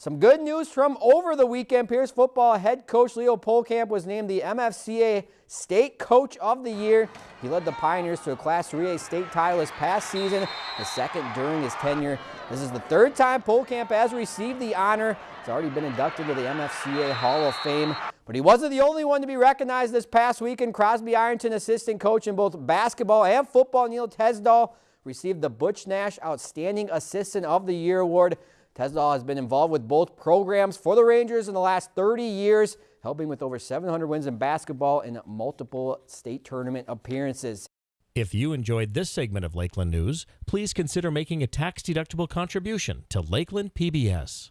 Some good news from over the weekend. Pierz football head coach Leo Pohlkamp was named the MFCA State Coach of the Year. He led the Pioneers to a Class 3A state title this past season, the second during his tenure. This is the third time Pohlkamp has received the honor. He's already been inducted to the MFCA Hall of Fame. But he wasn't the only one to be recognized this past weekend. Crosby Ironton assistant coach in both basketball and football, Neil Tesdahl, received the Butch Nash Outstanding Assistant of the Year award. Tesdahl has been involved with both programs for the Rangers in the last 30 years, helping with over 700 wins in basketball and multiple state tournament appearances. If you enjoyed this segment of Lakeland News, please consider making a tax-deductible contribution to Lakeland PBS.